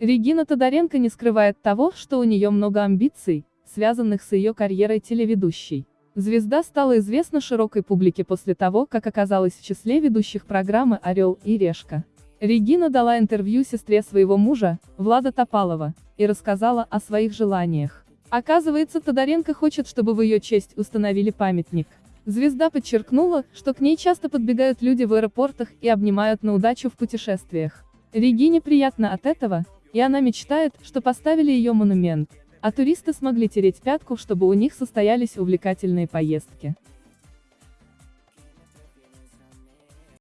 Регина Тодоренко не скрывает того, что у нее много амбиций, связанных с ее карьерой телеведущей. Звезда стала известна широкой публике после того, как оказалась в числе ведущих программы «Орел и Решка». Регина дала интервью сестре своего мужа, Влада Топалова, и рассказала о своих желаниях. Оказывается, Тодоренко хочет, чтобы в ее честь установили памятник. Звезда подчеркнула, что к ней часто подбегают люди в аэропортах и обнимают на удачу в путешествиях. Регине приятно от этого, и она мечтает, что поставили ее монумент, а туристы смогли тереть пятку, чтобы у них состоялись увлекательные поездки.